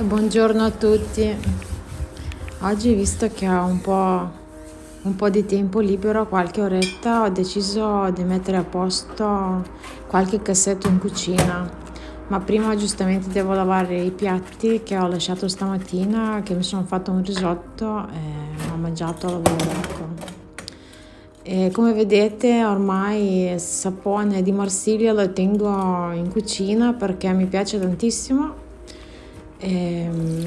E buongiorno a tutti. Oggi, visto che ho un po', un po' di tempo libero, qualche oretta, ho deciso di mettere a posto qualche cassetto in cucina. Ma prima giustamente devo lavare i piatti che ho lasciato stamattina, che mi sono fatto un risotto e ho mangiato a lavoro. Ecco. E come vedete ormai il sapone di Marsiglia lo tengo in cucina perché mi piace tantissimo Ehm,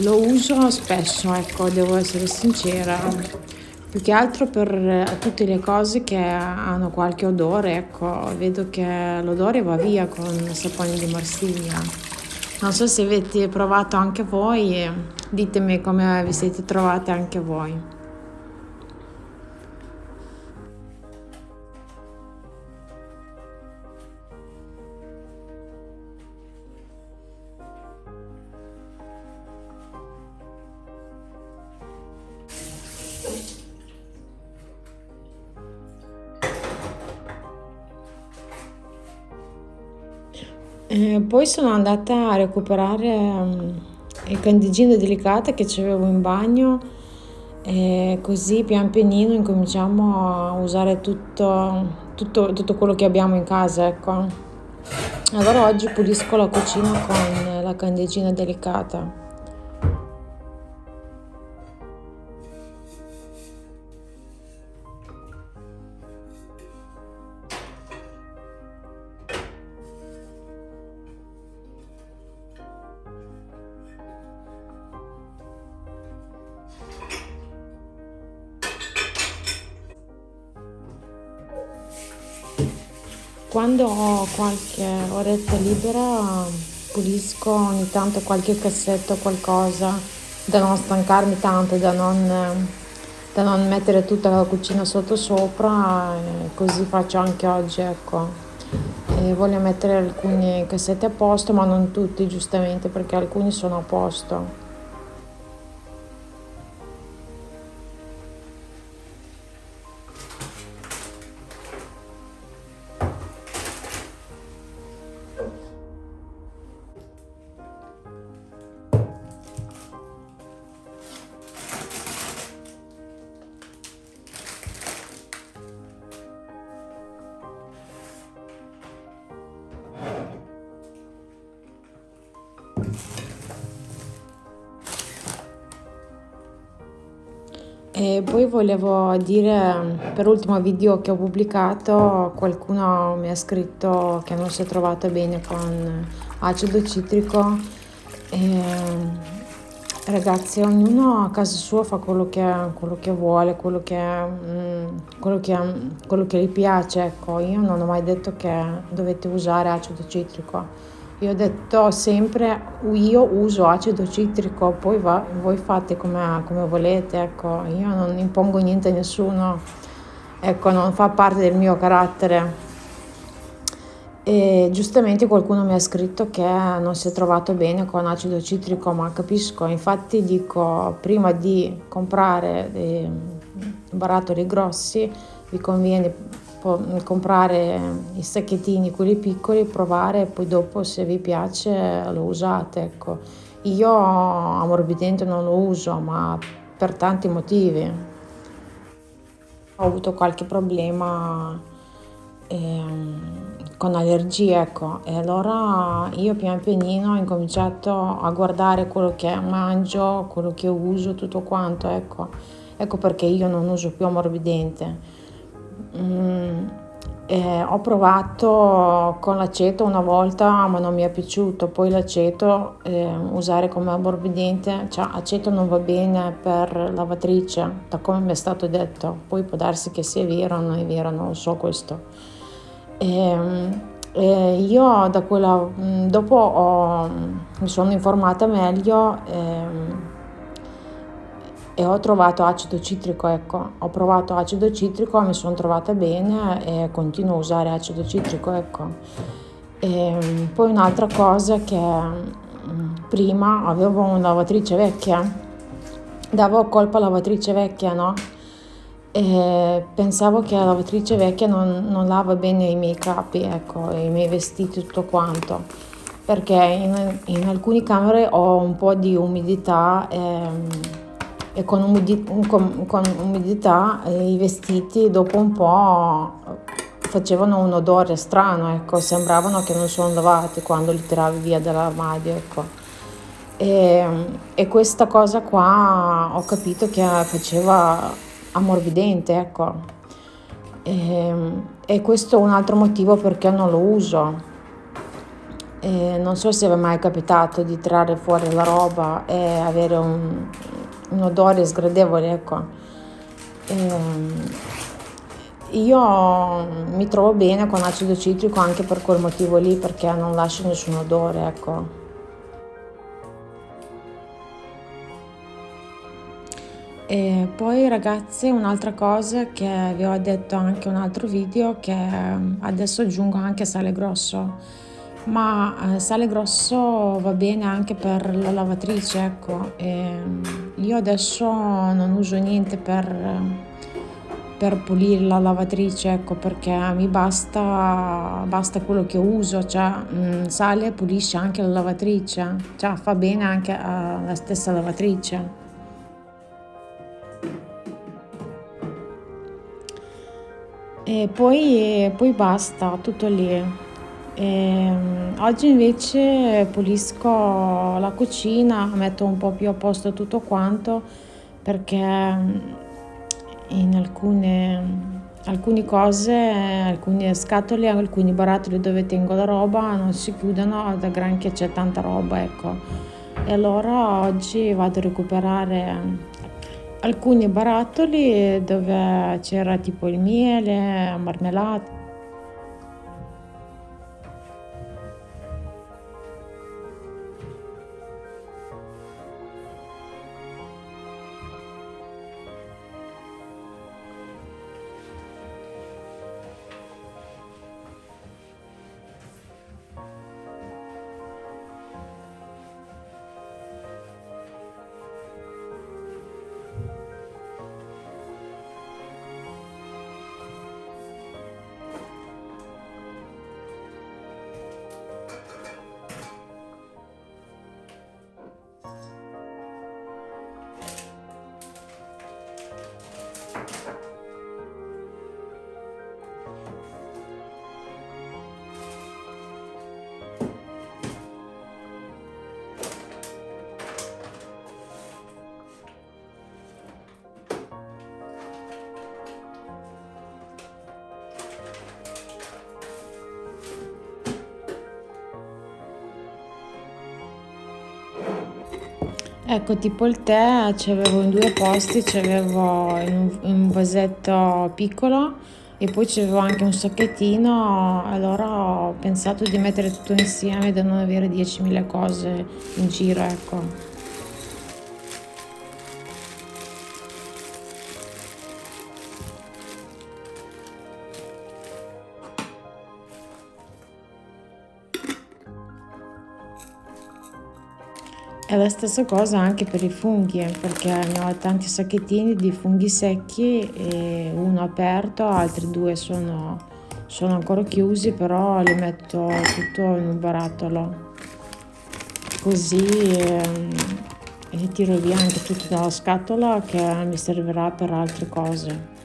lo uso spesso, ecco, devo essere sincera, più che altro per tutte le cose che hanno qualche odore, ecco, vedo che l'odore va via con sapone di Marsiglia. Non so se avete provato anche voi, ditemi come vi siete trovate anche voi. Eh, poi sono andata a recuperare um, il candeggino delicato che avevo in bagno e così pian pianino incominciamo a usare tutto, tutto, tutto quello che abbiamo in casa, ecco. Allora oggi pulisco la cucina con la candeggina delicata. Quando ho qualche oretta libera pulisco ogni tanto qualche cassetto, qualcosa, da non stancarmi tanto, da non, da non mettere tutta la cucina sotto sopra, così faccio anche oggi, ecco. E voglio mettere alcuni cassetti a posto, ma non tutti giustamente, perché alcuni sono a posto. Volevo dire, per l'ultimo video che ho pubblicato, qualcuno mi ha scritto che non si è trovato bene con acido citrico. E, ragazzi, ognuno a casa sua fa quello che, quello che vuole, quello che, mm, quello, che, quello che gli piace. Ecco, io non ho mai detto che dovete usare acido citrico io ho detto sempre io uso acido citrico, poi va, voi fate come, come volete, ecco, io non impongo niente a nessuno, ecco, non fa parte del mio carattere. E giustamente qualcuno mi ha scritto che non si è trovato bene con acido citrico, ma capisco, infatti dico prima di comprare dei barattoli grossi vi conviene comprare i sacchettini, quelli piccoli, provare e poi dopo se vi piace lo usate. Ecco. Io ammorbidente non lo uso, ma per tanti motivi. Ho avuto qualche problema eh, con allergie, ecco, e allora io pian pianino ho incominciato a guardare quello che mangio, quello che uso, tutto quanto, ecco. Ecco perché io non uso più ammorbidente Eh, ho provato con l'aceto una volta ma non mi è piaciuto, poi l'aceto eh, usare come ammorbidente, cioè aceto non va bene per lavatrice, da come mi è stato detto, poi può darsi che sia vero o non è vero, non so questo. E, e io da quella, mm, dopo ho, mi sono informata meglio. E, e ho trovato acido citrico, ecco, ho provato acido citrico, mi sono trovata bene e continuo a usare acido citrico, ecco. E ehm, poi un'altra cosa che mm, prima avevo una lavatrice vecchia, davo colpa alla lavatrice vecchia, no? E pensavo che la lavatrice vecchia non, non lava bene i miei capi, ecco, i miei vestiti, tutto quanto. perché in, in alcune camere ho un po' di umidità ehm, e con, umidi, con, con umidità eh, i vestiti dopo un po' facevano un odore strano, ecco, sembravano che non sono lavati quando li tiravi via dall'armadio, ecco. E, e, questa cosa qua ho capito che faceva ammorbidente, ecco. E, e questo è un altro motivo perché non lo uso. E non so se vi è mai capitato di tirare fuori la roba e avere un, un odore sgradevole, ecco. E, io mi trovo bene con acido citrico anche per quel motivo lì, perché non lascia nessun odore, ecco. E poi ragazzi un'altra cosa che vi ho detto anche in un altro video che adesso aggiungo anche sale grosso ma eh, sale grosso va bene anche per la lavatrice ecco. E io adesso non uso niente per, per pulire la lavatrice ecco perché mi basta, basta quello che uso cioè mm, sale pulisce anche la lavatrice cioè fa bene anche alla stessa lavatrice. E poi, poi basta tutto lì e, ehm, oggi invece pulisco la cucina, metto un po' più a posto tutto quanto perché mm, in alcune, alcune cose, alcune scatole, alcuni barattoli dove tengo la roba non si chiudono da granché c'è tanta roba, ecco. E allora oggi vado a recuperare alcuni barattoli dove c'era tipo il miele, marmellata Ecco, tipo il tè c'avevo in due posti, c'avevo in un, in un vasetto piccolo e poi c'avevo anche un sacchettino, allora ho pensato di mettere tutto insieme da non avere 10.000 cose in giro, ecco. È la stessa cosa anche per i funghi, perché ne ho tanti sacchettini di funghi secchi, uno aperto, altri due sono, sono ancora chiusi, però li metto tutto in un barattolo. Così ehm, tiro via anche tutto dalla scatola che mi servirà per altre cose.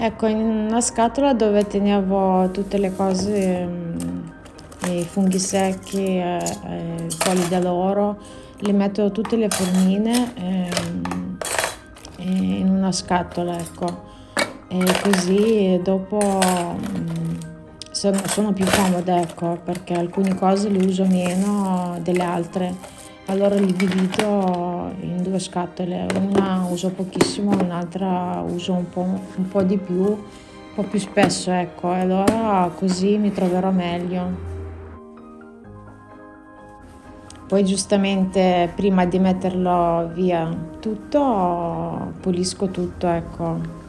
Ecco, in una scatola dove tenevo tutte le cose, mm, i funghi secchi, eh, eh, i fogli d'aloro, li metto tutte le formine ehm, in una scatola, ecco. E così dopo mm, sono, sono più comode, ecco, perché alcune cose le uso meno delle altre. Allora li divido in due scatole, una uso pochissimo, un'altra uso un po', un po' di più, un po' più spesso, ecco, e allora così mi troverò meglio. Poi giustamente prima di metterlo via tutto, pulisco tutto, ecco.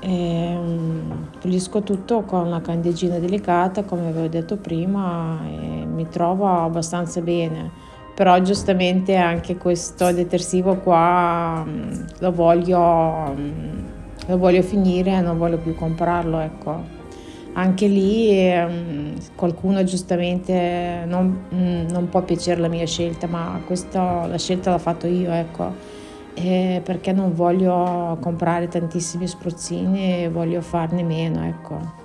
E, um, pulisco tutto con una candeggina delicata, come avevo detto prima, e mi trovo abbastanza bene. Però giustamente anche questo detersivo qua um, lo voglio, um, lo voglio finire, non voglio più comprarlo, ecco anche lì eh, qualcuno giustamente non, mm, non, può piacere la mia scelta, ma questa, la scelta l'ho fatto io, ecco, eh, perché non voglio comprare tantissimi spruzzini e voglio farne meno, ecco.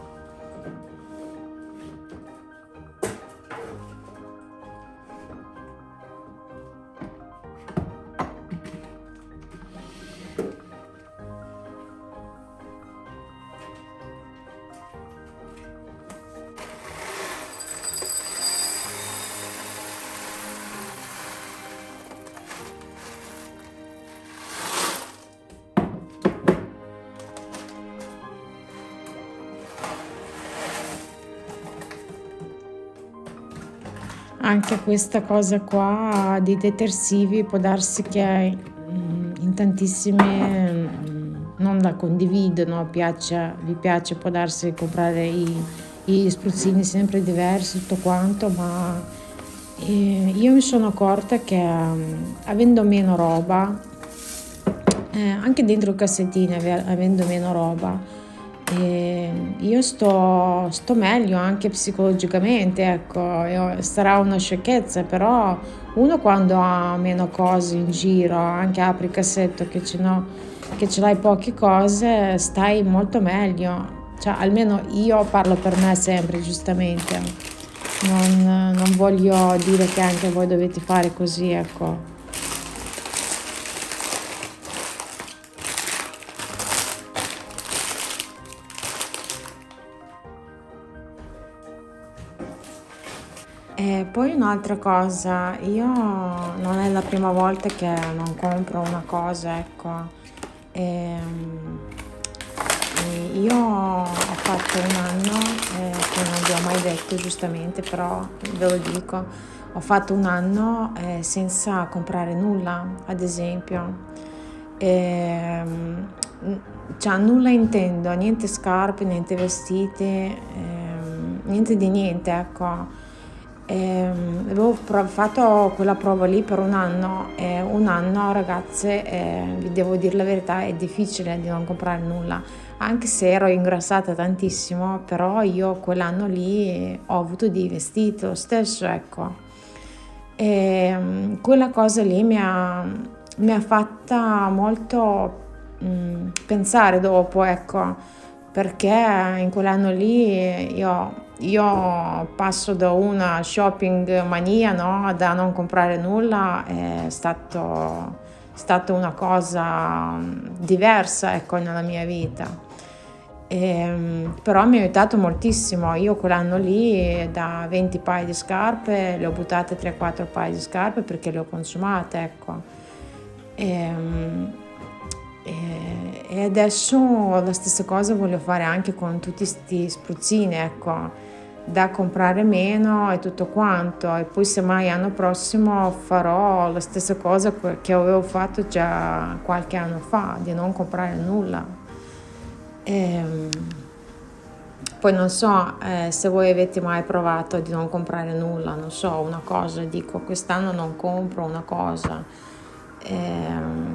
Anche questa cosa qua di detersivi può darsi che mm, in tantissime mm, non la condividono, piace, vi piace, può darsi comprare i, i spruzzini sempre diversi, tutto quanto, ma eh, io mi sono accorta che mm, avendo meno roba, eh, anche dentro cassettine avendo meno roba, e io sto, sto meglio anche psicologicamente, ecco, sarà una sciocchezza, però uno quando ha meno cose in giro, anche apri il cassetto che ce, no, che ce l'hai poche cose, stai molto meglio. Cioè, almeno io parlo per me sempre, giustamente. Non, non voglio dire che anche voi dovete fare così, ecco. Poi un'altra cosa, io non è la prima volta che non compro una cosa, ecco. E, ehm, io ho fatto un anno, eh, che non vi ho mai detto giustamente, però ve lo dico, ho fatto un anno eh, senza comprare nulla, ad esempio. E, ehm, cioè nulla intendo, niente scarpe, niente vestiti, eh, niente di niente, ecco e avevo fatto quella prova lì per un anno e un anno ragazze eh, vi devo dire la verità è difficile di non comprare nulla. Anche se ero ingrassata tantissimo però io quell'anno lì ho avuto dei vestiti lo stesso ecco. E quella cosa lì mi ha, mi ha fatta molto mh, pensare dopo ecco perché in quell'anno lì io io passo da una shopping mania no, da non comprare nulla, è stato, stata una cosa mm, diversa ecco, nella mia vita. E, ehm, però mi ha aiutato moltissimo. Io quell'anno lì da 20 paia di scarpe le ho buttate 3-4 paia di scarpe perché le ho consumate. Ecco. E, ehm, e, e adesso la stessa cosa voglio fare anche con tutti questi spruzzini. Ecco da comprare meno e tutto quanto. E poi semmai l'anno prossimo farò la stessa cosa che avevo fatto già qualche anno fa di non comprare nulla. E, ehm, poi non so eh, se voi avete mai provato di non comprare nulla non so una cosa dico quest'anno non compro una cosa eh,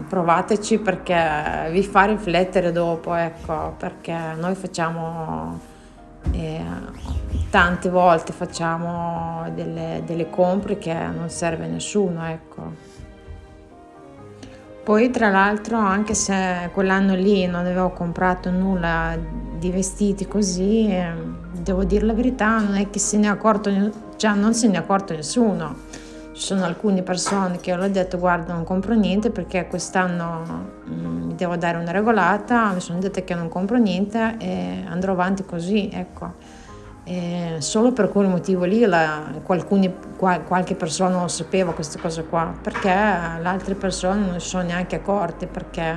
provateci perché vi fa riflettere dopo ecco perché noi facciamo e tante volte facciamo delle, delle compre che non serve a nessuno, ecco. Poi tra l'altro anche se quell'anno lì non avevo comprato nulla di vestiti così, devo dire la verità, non è che se ne è accorto, cioè non se ne è accorto nessuno. ci sono alcune persone che ho detto guarda non compro niente perché quest'anno mm, mi devo dare una regolata, mi sono detta che non compro niente e andrò avanti così, ecco. E solo per quel motivo lì la, qualcuni, qual, qualche persona non sapeva queste cose qua, perché le altre persone non si sono neanche accorte, perché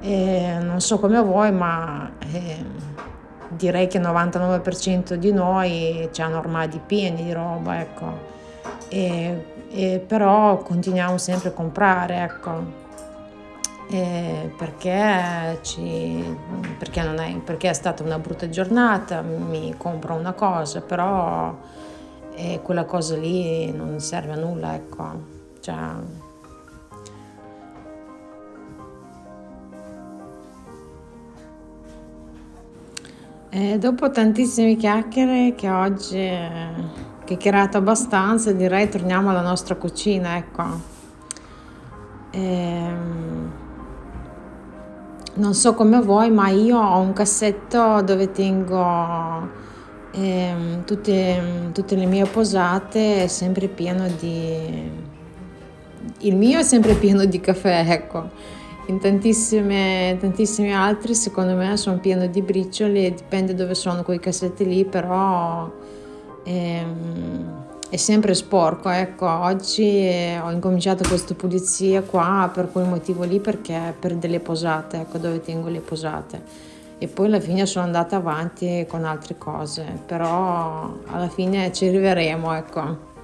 eh, non so come voi, ma eh, direi che il 99% di noi hanno armadi pieni di roba, ecco e, e però continuiamo sempre a comprare, ecco. Eh, perché, ci, perché, è, perché è stata una brutta giornata, mi compro una cosa, però eh, quella cosa lì non serve a nulla, ecco. Cioè, e dopo tantissime chiacchiere che oggi chiacchierato abbastanza, direi torniamo alla nostra cucina, ecco. Ehm, non so come voi, ma io ho un cassetto dove tengo ehm, tutte, tutte le mie posate, è sempre pieno di... Il mio è sempre pieno di caffè, ecco. In tantissime, tantissimi altri, secondo me, sono pieno di bricioli, dipende dove sono quei cassetti lì, però Ehm, è sempre sporco, ecco, oggi eh, ho incominciato questa pulizia qua per quel motivo lì perché per delle posate, ecco dove tengo le posate e poi alla fine sono andata avanti con altre cose, però alla fine ci arriveremo, ecco.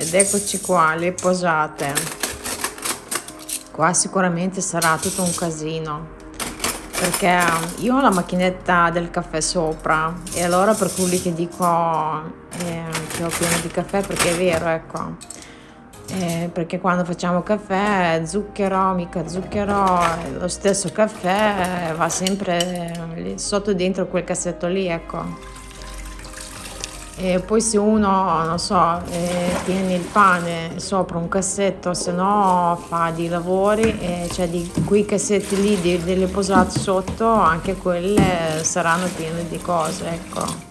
Ed eccoci qua le posate qua sicuramente sarà tutto un casino perché io ho la macchinetta del caffè sopra e allora per quelli che dico eh, che ho pieno di caffè perché è vero ecco eh, perché quando facciamo caffè zucchero, mica zucchero, lo stesso caffè va sempre sotto dentro quel cassetto lì, ecco. E poi se uno, non so, eh, tiene il pane sopra un cassetto, se no fa dei lavori, e cioè di quei cassetti lì delle posate sotto, anche quelle saranno piene di cose, ecco.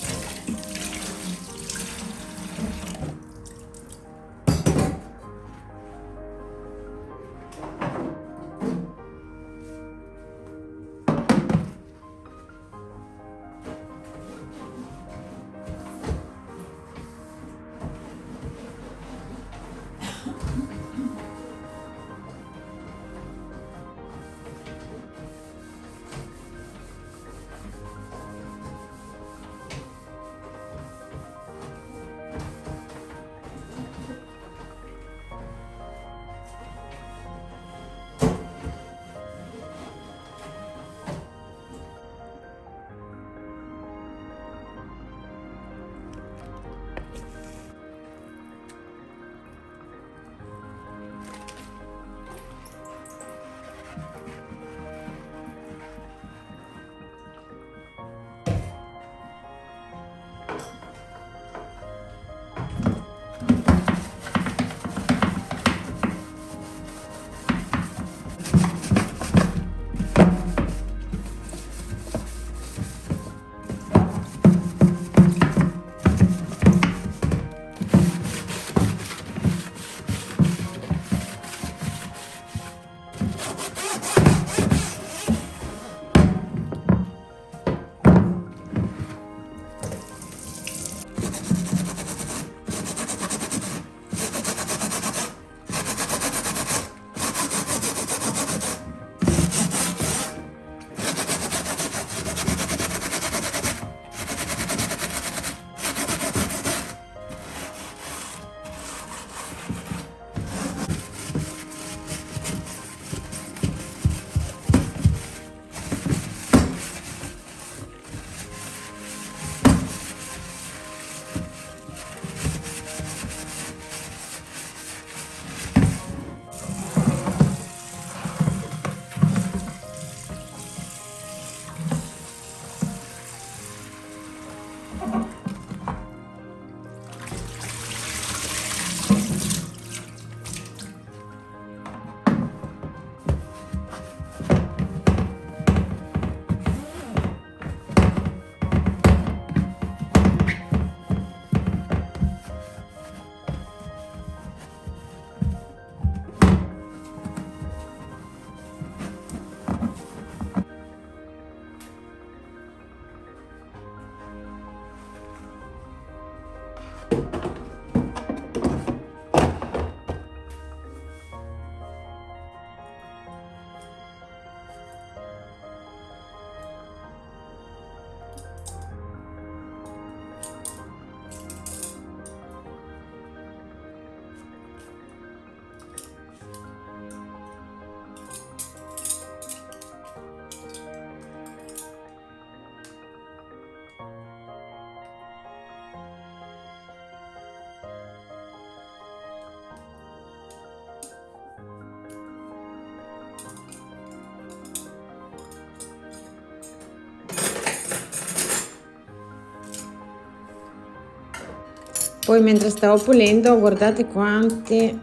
Poi mentre stavo pulendo, guardate quante,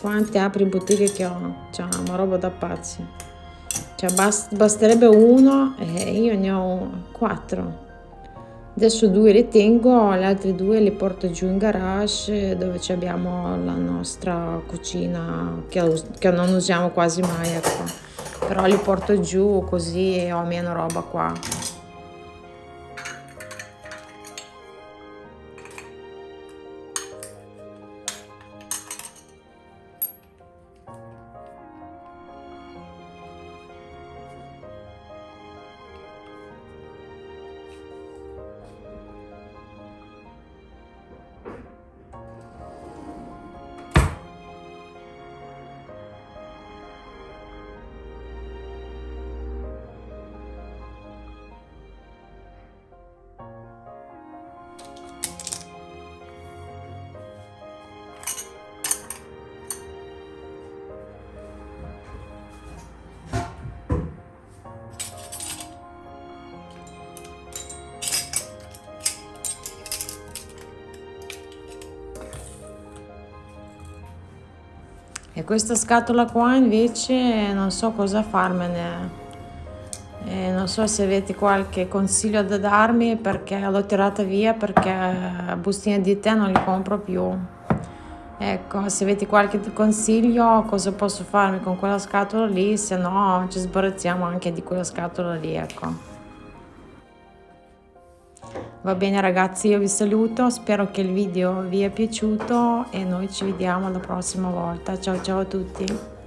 quante apri bottiglie che ho. Cioè, una roba da pazzi. Cioè, bast basterebbe uno e io ne ho quattro. Adesso due le tengo, le altre due le porto giù in garage dove abbiamo la nostra cucina che, che non usiamo quasi mai, ecco. Però li porto giù così ho meno roba qua. E questa scatola qua invece non so cosa farmene. E non so se avete qualche consiglio da darmi perché l'ho tirata via perché bustine di tè non li compro più. Ecco se avete qualche consiglio cosa posso farmi con quella scatola lì? Se no ci sbarazziamo anche di quella scatola lì ecco Va bene ragazzi, io vi saluto, spero che il video vi è piaciuto e noi ci vediamo la prossima volta. Ciao ciao a tutti!